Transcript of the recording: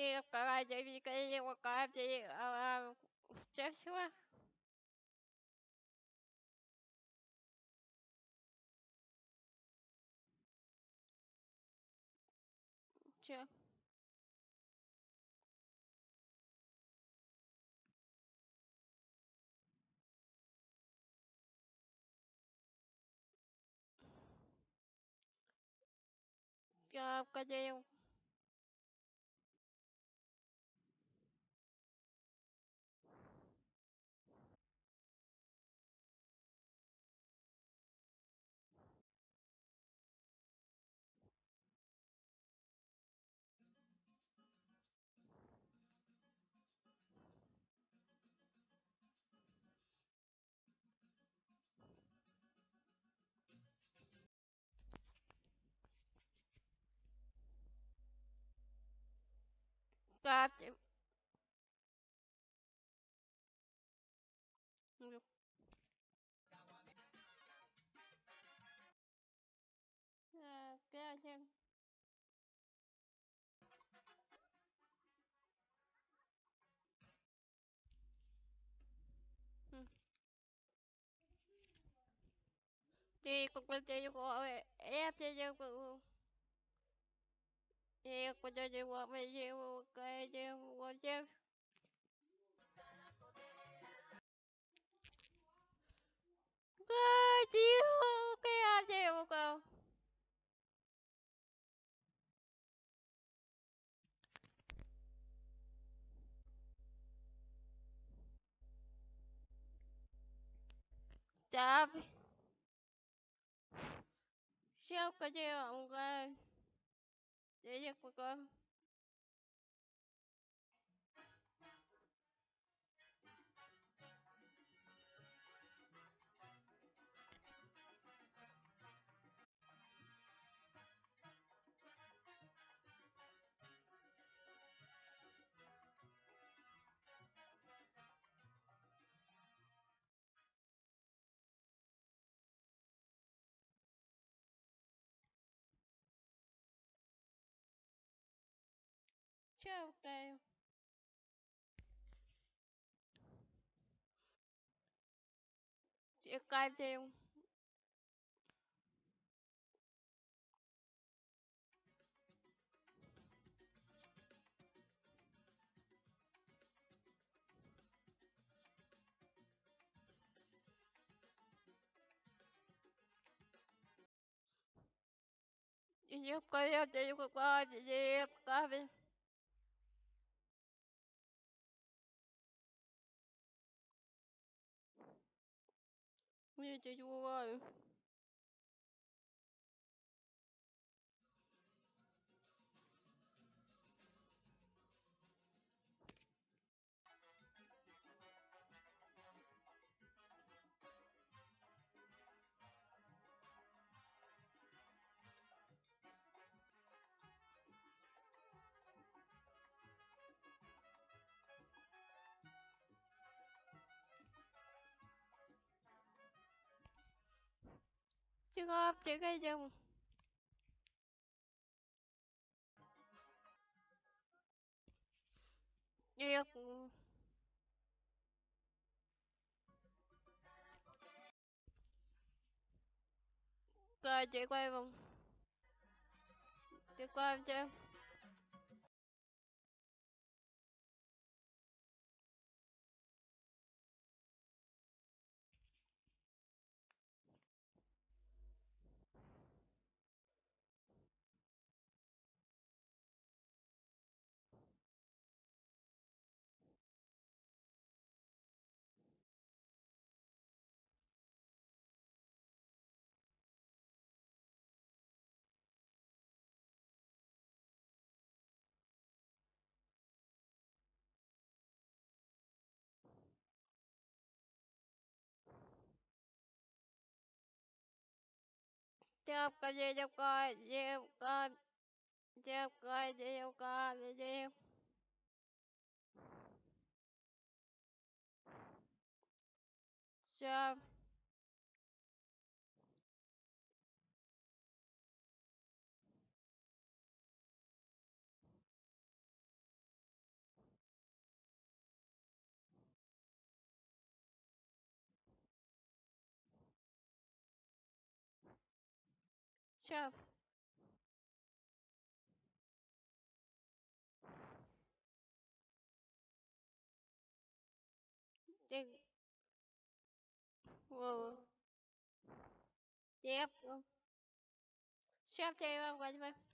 девка ради девка ради все всего Че? Девка девка Катя. Катя. Thì cũng có thể gọi em thì em cũng em có thể gọi mấy em cái 예, 예, 그거. अच्छा होता है करते हूँ Yok, yok, yok, yok, yok, yok, ah 觉得我 trường hợp chữ cây dùng. Việc rồi chị quay vòng. Chị quay em cho Chào cả chào cả chào chào Все. Tiếp. Chef cho em ăn quay cho em.